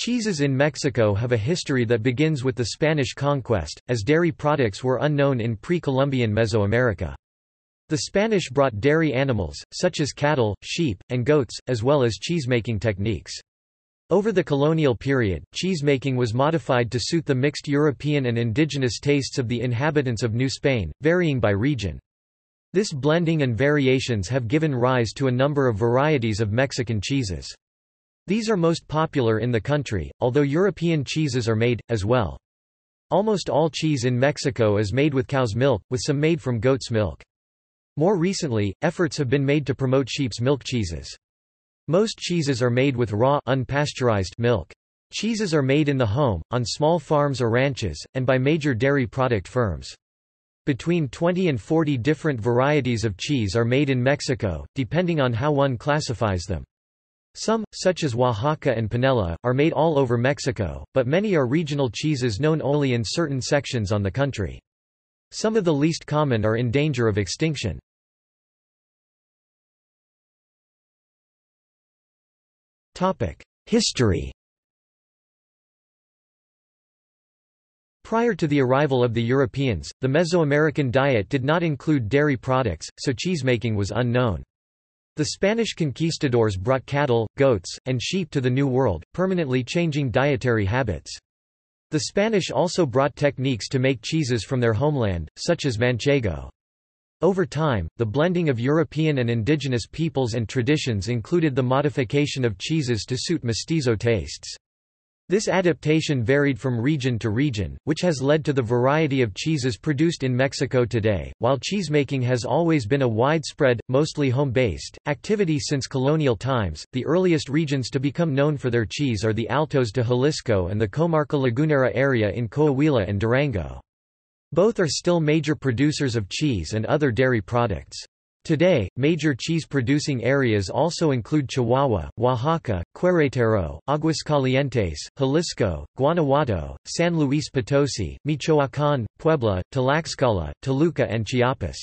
Cheeses in Mexico have a history that begins with the Spanish conquest, as dairy products were unknown in pre-Columbian Mesoamerica. The Spanish brought dairy animals, such as cattle, sheep, and goats, as well as cheesemaking techniques. Over the colonial period, cheesemaking was modified to suit the mixed European and indigenous tastes of the inhabitants of New Spain, varying by region. This blending and variations have given rise to a number of varieties of Mexican cheeses. These are most popular in the country, although European cheeses are made, as well. Almost all cheese in Mexico is made with cow's milk, with some made from goat's milk. More recently, efforts have been made to promote sheep's milk cheeses. Most cheeses are made with raw unpasteurized milk. Cheeses are made in the home, on small farms or ranches, and by major dairy product firms. Between 20 and 40 different varieties of cheese are made in Mexico, depending on how one classifies them. Some, such as Oaxaca and Panela, are made all over Mexico, but many are regional cheeses known only in certain sections on the country. Some of the least common are in danger of extinction. History Prior to the arrival of the Europeans, the Mesoamerican diet did not include dairy products, so cheesemaking was unknown. The Spanish conquistadors brought cattle, goats, and sheep to the New World, permanently changing dietary habits. The Spanish also brought techniques to make cheeses from their homeland, such as manchego. Over time, the blending of European and indigenous peoples and traditions included the modification of cheeses to suit mestizo tastes. This adaptation varied from region to region, which has led to the variety of cheeses produced in Mexico today. While cheesemaking has always been a widespread, mostly home based, activity since colonial times, the earliest regions to become known for their cheese are the Altos de Jalisco and the Comarca Lagunera area in Coahuila and Durango. Both are still major producers of cheese and other dairy products. Today, major cheese-producing areas also include Chihuahua, Oaxaca, Querétaro, Aguascalientes, Jalisco, Guanajuato, San Luis Potosi, Michoacán, Puebla, Tlaxcala, Toluca and Chiapas.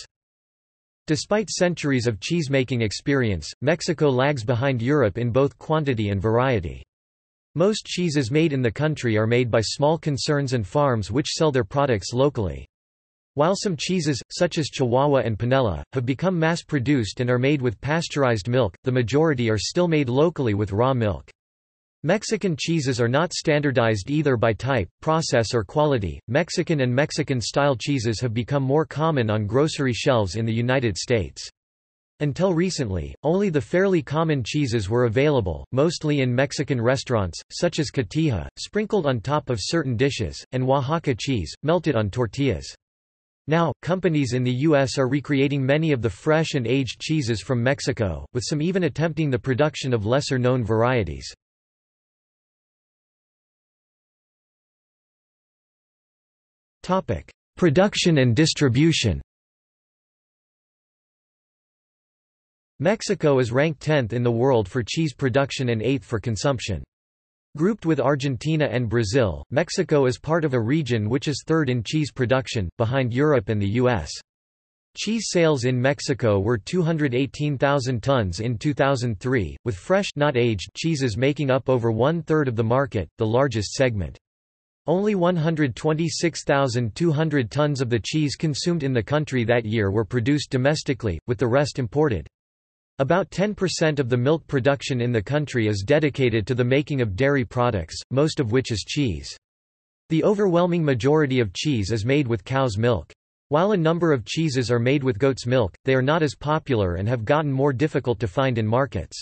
Despite centuries of cheesemaking experience, Mexico lags behind Europe in both quantity and variety. Most cheeses made in the country are made by small concerns and farms which sell their products locally. While some cheeses, such as Chihuahua and Panela, have become mass-produced and are made with pasteurized milk, the majority are still made locally with raw milk. Mexican cheeses are not standardized either by type, process or quality. Mexican and Mexican-style cheeses have become more common on grocery shelves in the United States. Until recently, only the fairly common cheeses were available, mostly in Mexican restaurants, such as cotija, sprinkled on top of certain dishes, and Oaxaca cheese, melted on tortillas. Now, companies in the U.S. are recreating many of the fresh and aged cheeses from Mexico, with some even attempting the production of lesser-known varieties. Production and distribution Mexico is ranked 10th in the world for cheese production and 8th for consumption. Grouped with Argentina and Brazil, Mexico is part of a region which is third in cheese production, behind Europe and the U.S. Cheese sales in Mexico were 218,000 tons in 2003, with fresh not aged cheeses making up over one-third of the market, the largest segment. Only 126,200 tons of the cheese consumed in the country that year were produced domestically, with the rest imported. About 10% of the milk production in the country is dedicated to the making of dairy products, most of which is cheese. The overwhelming majority of cheese is made with cow's milk. While a number of cheeses are made with goat's milk, they are not as popular and have gotten more difficult to find in markets.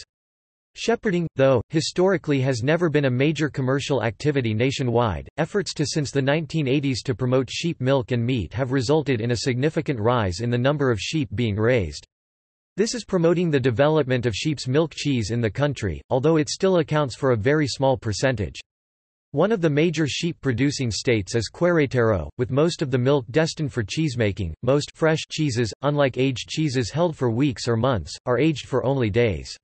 Shepherding, though, historically has never been a major commercial activity nationwide. Efforts to since the 1980s to promote sheep milk and meat have resulted in a significant rise in the number of sheep being raised. This is promoting the development of sheep's milk cheese in the country, although it still accounts for a very small percentage. One of the major sheep-producing states is Querétaro, with most of the milk destined for cheesemaking. Most fresh cheeses, unlike aged cheeses held for weeks or months, are aged for only days.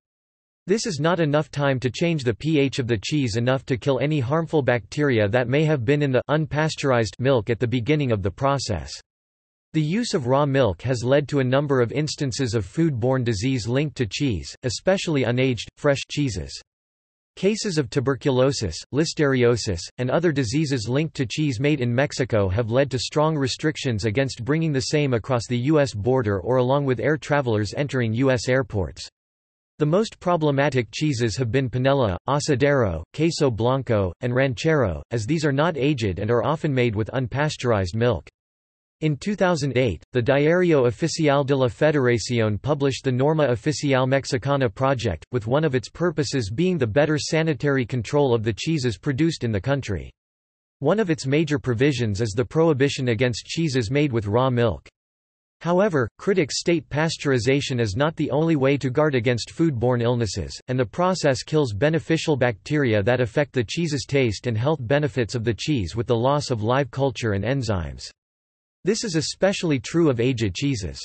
This is not enough time to change the pH of the cheese enough to kill any harmful bacteria that may have been in the unpasteurized milk at the beginning of the process. The use of raw milk has led to a number of instances of food-borne disease linked to cheese, especially unaged, fresh cheeses. Cases of tuberculosis, listeriosis, and other diseases linked to cheese made in Mexico have led to strong restrictions against bringing the same across the U.S. border or along with air travelers entering U.S. airports. The most problematic cheeses have been panela, asadero, queso blanco, and ranchero, as these are not aged and are often made with unpasteurized milk. In 2008, the Diario Oficial de la Federación published the Norma Oficial Mexicana project, with one of its purposes being the better sanitary control of the cheeses produced in the country. One of its major provisions is the prohibition against cheeses made with raw milk. However, critics state pasteurization is not the only way to guard against food-borne illnesses, and the process kills beneficial bacteria that affect the cheese's taste and health benefits of the cheese with the loss of live culture and enzymes. This is especially true of aged cheeses.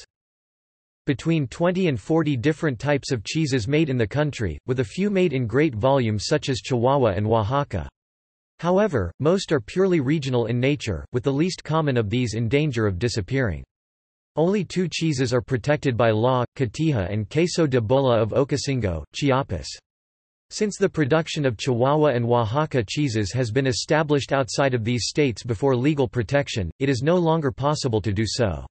Between 20 and 40 different types of cheeses made in the country, with a few made in great volumes such as Chihuahua and Oaxaca. However, most are purely regional in nature, with the least common of these in danger of disappearing. Only two cheeses are protected by law, Cotija and Queso de Bola of Ocosingo, Chiapas. Since the production of Chihuahua and Oaxaca cheeses has been established outside of these states before legal protection, it is no longer possible to do so.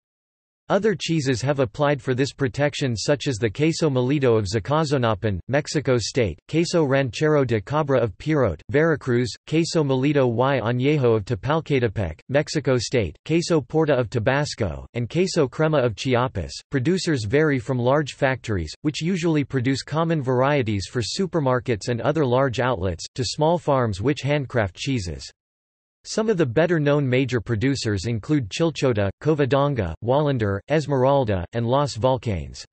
Other cheeses have applied for this protection such as the queso molido of Zacazonapan, Mexico State, queso ranchero de cabra of Perote, Veracruz, queso molido y añejo of Tepalcatepec, Mexico State, queso porta of Tabasco, and queso crema of Chiapas. Producers vary from large factories, which usually produce common varieties for supermarkets and other large outlets, to small farms which handcraft cheeses. Some of the better-known major producers include Chilchota, Covadonga, Wallander, Esmeralda, and Los Volcanes.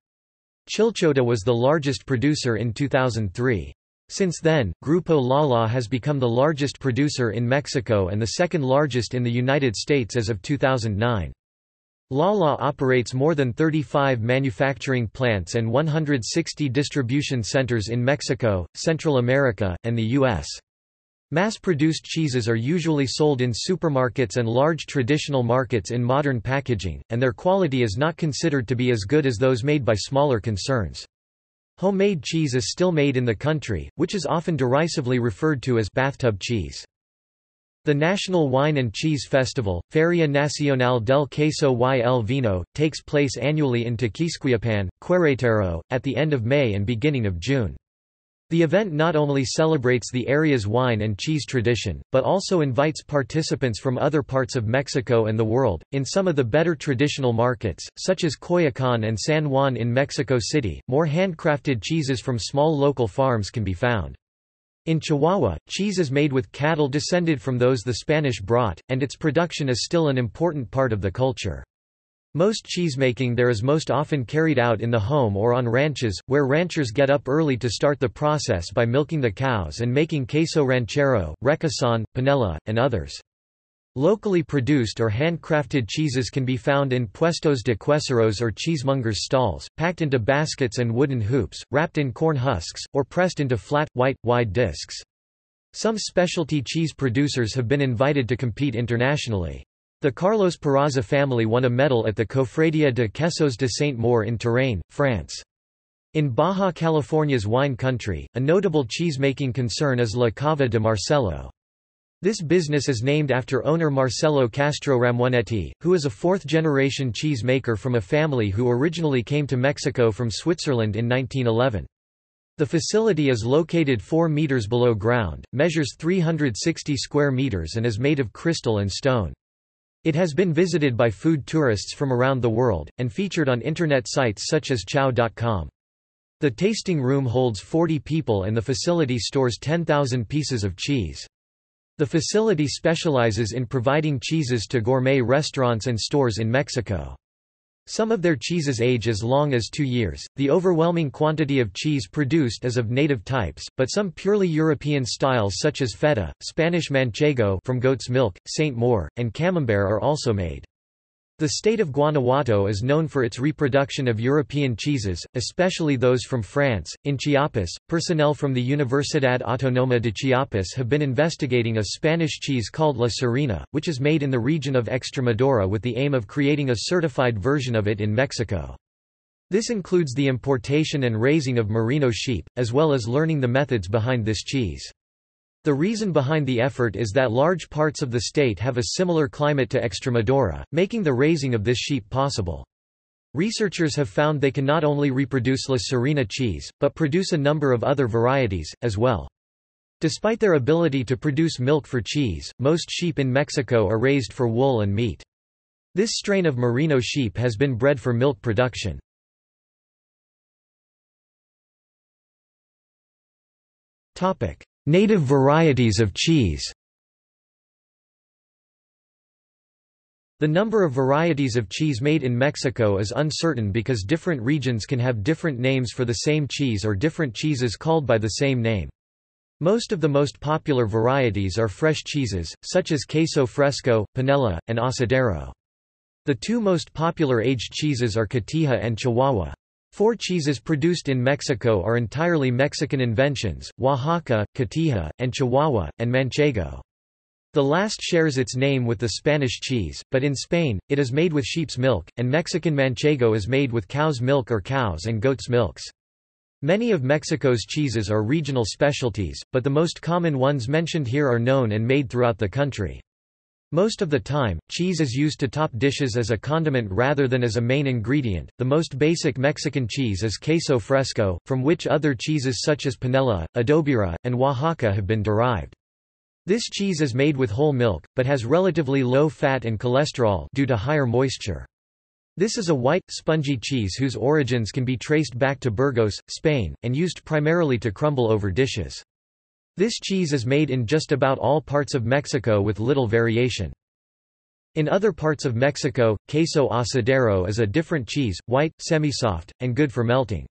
Chilchota was the largest producer in 2003. Since then, Grupo Lala has become the largest producer in Mexico and the second largest in the United States as of 2009. Lala operates more than 35 manufacturing plants and 160 distribution centers in Mexico, Central America, and the U.S. Mass-produced cheeses are usually sold in supermarkets and large traditional markets in modern packaging, and their quality is not considered to be as good as those made by smaller concerns. Homemade cheese is still made in the country, which is often derisively referred to as bathtub cheese. The National Wine and Cheese Festival, Feria Nacional del Queso y el Vino, takes place annually in Tequisquiapan, Querétaro, at the end of May and beginning of June. The event not only celebrates the area's wine and cheese tradition, but also invites participants from other parts of Mexico and the world. In some of the better traditional markets, such as Coyoacán and San Juan in Mexico City, more handcrafted cheeses from small local farms can be found. In Chihuahua, cheese is made with cattle descended from those the Spanish brought, and its production is still an important part of the culture. Most cheesemaking there is most often carried out in the home or on ranches, where ranchers get up early to start the process by milking the cows and making queso ranchero, requesón, panela, and others. Locally produced or handcrafted cheeses can be found in puestos de queseros or cheesemongers' stalls, packed into baskets and wooden hoops, wrapped in corn husks, or pressed into flat, white, wide discs. Some specialty cheese producers have been invited to compete internationally. The Carlos Peraza family won a medal at the Cofradia de Quesos de Saint-Maur in Touraine, France. In Baja California's wine country, a notable cheese-making concern is La Cava de Marcelo. This business is named after owner Marcelo Castro Ramonetti, who is a fourth-generation cheese maker from a family who originally came to Mexico from Switzerland in 1911. The facility is located 4 meters below ground, measures 360 square meters and is made of crystal and stone. It has been visited by food tourists from around the world, and featured on internet sites such as chow.com. The tasting room holds 40 people and the facility stores 10,000 pieces of cheese. The facility specializes in providing cheeses to gourmet restaurants and stores in Mexico. Some of their cheeses age as long as two years. The overwhelming quantity of cheese produced is of native types, but some purely European styles such as feta, Spanish manchego from goat's milk, Saint Maur, and camembert are also made. The state of Guanajuato is known for its reproduction of European cheeses, especially those from France. In Chiapas, personnel from the Universidad Autónoma de Chiapas have been investigating a Spanish cheese called La Serena, which is made in the region of Extremadura with the aim of creating a certified version of it in Mexico. This includes the importation and raising of merino sheep, as well as learning the methods behind this cheese. The reason behind the effort is that large parts of the state have a similar climate to Extremadura, making the raising of this sheep possible. Researchers have found they can not only reproduce La Serena cheese, but produce a number of other varieties, as well. Despite their ability to produce milk for cheese, most sheep in Mexico are raised for wool and meat. This strain of merino sheep has been bred for milk production. Native varieties of cheese The number of varieties of cheese made in Mexico is uncertain because different regions can have different names for the same cheese or different cheeses called by the same name. Most of the most popular varieties are fresh cheeses, such as queso fresco, panela, and asadero. The two most popular aged cheeses are cotija and chihuahua. Four cheeses produced in Mexico are entirely Mexican inventions, Oaxaca, Cotija, and Chihuahua, and Manchego. The last shares its name with the Spanish cheese, but in Spain, it is made with sheep's milk, and Mexican manchego is made with cow's milk or cow's and goat's milks. Many of Mexico's cheeses are regional specialties, but the most common ones mentioned here are known and made throughout the country. Most of the time, cheese is used to top dishes as a condiment rather than as a main ingredient. The most basic Mexican cheese is queso fresco, from which other cheeses such as panela, adobera, and Oaxaca have been derived. This cheese is made with whole milk, but has relatively low fat and cholesterol due to higher moisture. This is a white, spongy cheese whose origins can be traced back to Burgos, Spain, and used primarily to crumble over dishes. This cheese is made in just about all parts of Mexico with little variation. In other parts of Mexico, queso asadero is a different cheese, white, semi-soft, and good for melting.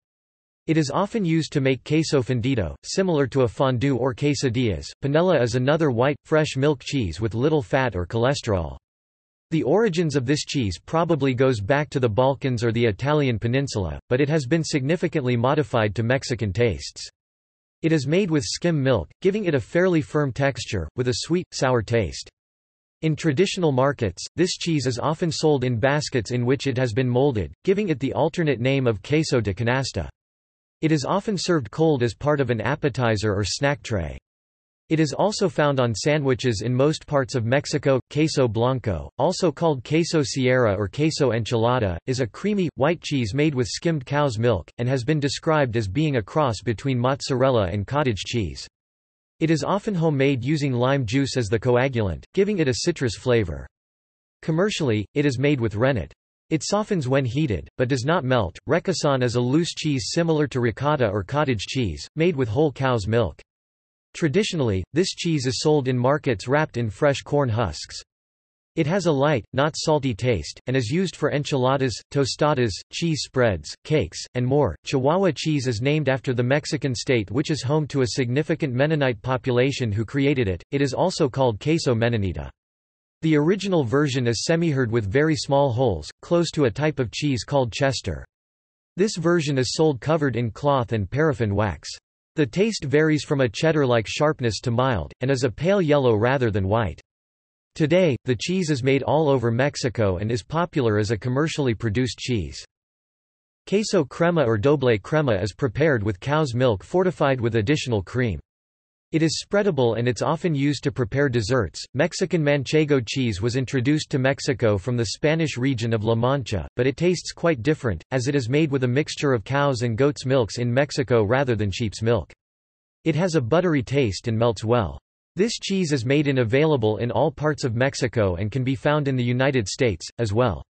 It is often used to make queso fundido, similar to a fondue or quesadillas. Panela is another white, fresh milk cheese with little fat or cholesterol. The origins of this cheese probably goes back to the Balkans or the Italian peninsula, but it has been significantly modified to Mexican tastes. It is made with skim milk, giving it a fairly firm texture, with a sweet, sour taste. In traditional markets, this cheese is often sold in baskets in which it has been molded, giving it the alternate name of queso de canasta. It is often served cold as part of an appetizer or snack tray. It is also found on sandwiches in most parts of Mexico. Queso blanco, also called queso sierra or queso enchilada, is a creamy, white cheese made with skimmed cow's milk, and has been described as being a cross between mozzarella and cottage cheese. It is often homemade using lime juice as the coagulant, giving it a citrus flavor. Commercially, it is made with rennet. It softens when heated, but does not melt. Requesón is a loose cheese similar to ricotta or cottage cheese, made with whole cow's milk. Traditionally, this cheese is sold in markets wrapped in fresh corn husks. It has a light, not salty taste, and is used for enchiladas, tostadas, cheese spreads, cakes, and more. Chihuahua cheese is named after the Mexican state which is home to a significant Mennonite population who created it. It is also called queso mennonita. The original version is semihard with very small holes, close to a type of cheese called Chester. This version is sold covered in cloth and paraffin wax. The taste varies from a cheddar-like sharpness to mild, and is a pale yellow rather than white. Today, the cheese is made all over Mexico and is popular as a commercially produced cheese. Queso crema or doble crema is prepared with cow's milk fortified with additional cream. It is spreadable and it's often used to prepare desserts. Mexican manchego cheese was introduced to Mexico from the Spanish region of La Mancha, but it tastes quite different, as it is made with a mixture of cow's and goat's milks in Mexico rather than sheep's milk. It has a buttery taste and melts well. This cheese is made and available in all parts of Mexico and can be found in the United States, as well.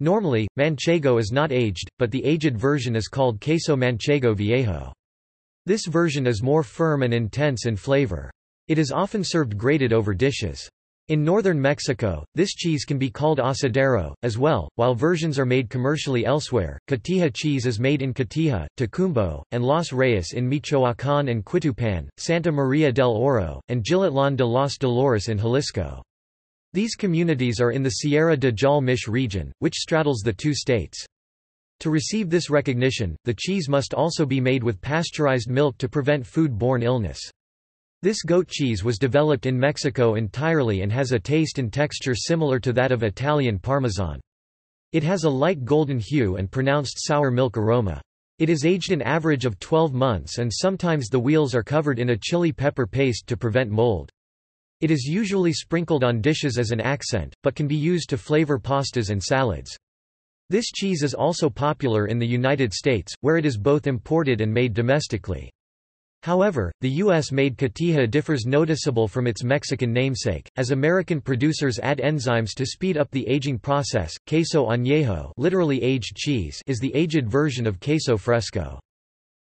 Normally, manchego is not aged, but the aged version is called queso manchego viejo. This version is more firm and intense in flavor. It is often served grated over dishes. In northern Mexico, this cheese can be called asadero, as well, while versions are made commercially elsewhere. Cotija cheese is made in Cotija, Tocumbo, and Los Reyes in Michoacán and Quitupan, Santa Maria del Oro, and Jilotlán de los Dolores in Jalisco. These communities are in the Sierra de Jalmich region, which straddles the two states. To receive this recognition, the cheese must also be made with pasteurized milk to prevent food-borne illness. This goat cheese was developed in Mexico entirely and has a taste and texture similar to that of Italian Parmesan. It has a light golden hue and pronounced sour milk aroma. It is aged an average of 12 months and sometimes the wheels are covered in a chili pepper paste to prevent mold. It is usually sprinkled on dishes as an accent, but can be used to flavor pastas and salads. This cheese is also popular in the United States, where it is both imported and made domestically. However, the U.S.-made cotija differs noticeable from its Mexican namesake, as American producers add enzymes to speed up the aging process. Queso añejo literally aged cheese is the aged version of queso fresco.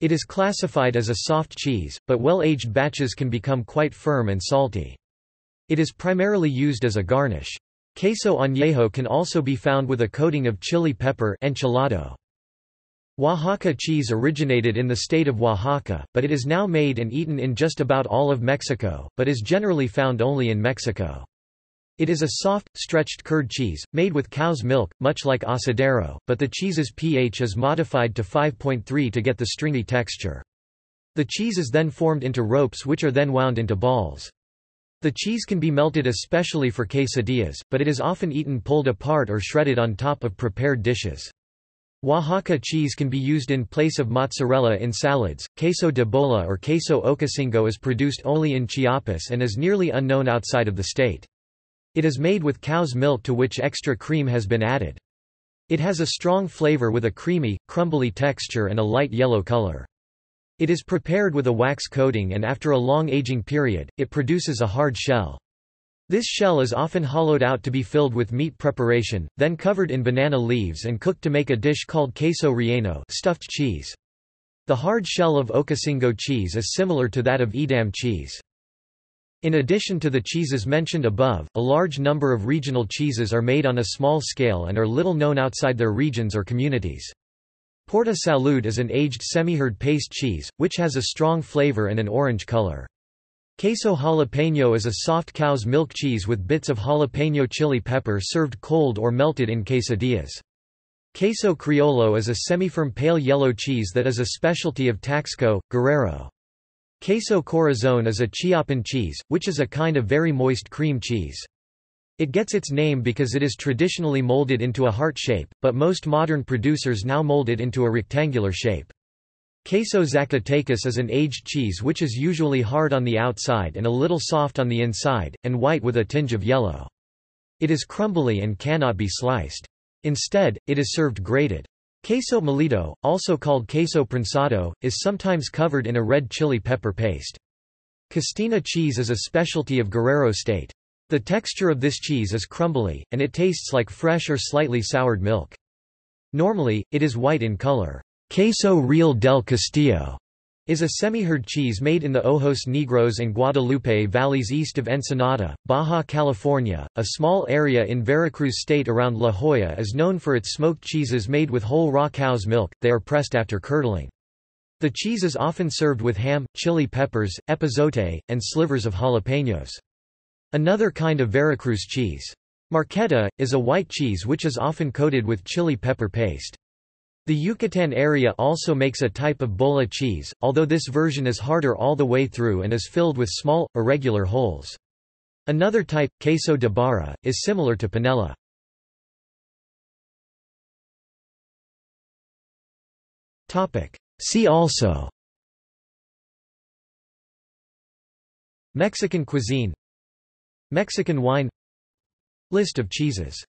It is classified as a soft cheese, but well-aged batches can become quite firm and salty. It is primarily used as a garnish. Queso añejo can also be found with a coating of chili pepper enchilado. Oaxaca cheese originated in the state of Oaxaca, but it is now made and eaten in just about all of Mexico, but is generally found only in Mexico. It is a soft, stretched curd cheese, made with cow's milk, much like asadero, but the cheese's pH is modified to 5.3 to get the stringy texture. The cheese is then formed into ropes which are then wound into balls. The cheese can be melted especially for quesadillas, but it is often eaten pulled apart or shredded on top of prepared dishes. Oaxaca cheese can be used in place of mozzarella in salads. Queso de bola or queso ocosingo is produced only in Chiapas and is nearly unknown outside of the state. It is made with cow's milk to which extra cream has been added. It has a strong flavor with a creamy, crumbly texture and a light yellow color. It is prepared with a wax coating and after a long aging period, it produces a hard shell. This shell is often hollowed out to be filled with meat preparation, then covered in banana leaves and cooked to make a dish called queso relleno stuffed cheese. The hard shell of Ocosingo cheese is similar to that of Edam cheese. In addition to the cheeses mentioned above, a large number of regional cheeses are made on a small scale and are little known outside their regions or communities. Porta Salud is an aged semi-hard paste cheese, which has a strong flavor and an orange color. Queso jalapeño is a soft cow's milk cheese with bits of jalapeño chili pepper served cold or melted in quesadillas. Queso criollo is a semi-firm pale yellow cheese that is a specialty of Taxco, Guerrero. Queso corazon is a Chiapan cheese, which is a kind of very moist cream cheese. It gets its name because it is traditionally molded into a heart shape, but most modern producers now mold it into a rectangular shape. Queso Zacatecas is an aged cheese which is usually hard on the outside and a little soft on the inside, and white with a tinge of yellow. It is crumbly and cannot be sliced. Instead, it is served grated. Queso molido, also called queso prensado, is sometimes covered in a red chili pepper paste. Castina cheese is a specialty of Guerrero State. The texture of this cheese is crumbly, and it tastes like fresh or slightly soured milk. Normally, it is white in color. Queso Real del Castillo is a semi-hard cheese made in the Ojos Negros and Guadalupe valleys east of Ensenada, Baja California. A small area in Veracruz state around La Joya is known for its smoked cheeses made with whole raw cow's milk, they are pressed after curdling. The cheese is often served with ham, chili peppers, epazote, and slivers of jalapenos. Another kind of Veracruz cheese. Marqueta, is a white cheese which is often coated with chili pepper paste. The Yucatan area also makes a type of bola cheese, although this version is harder all the way through and is filled with small, irregular holes. Another type, queso de barra, is similar to panela. See also Mexican cuisine Mexican wine. List of cheeses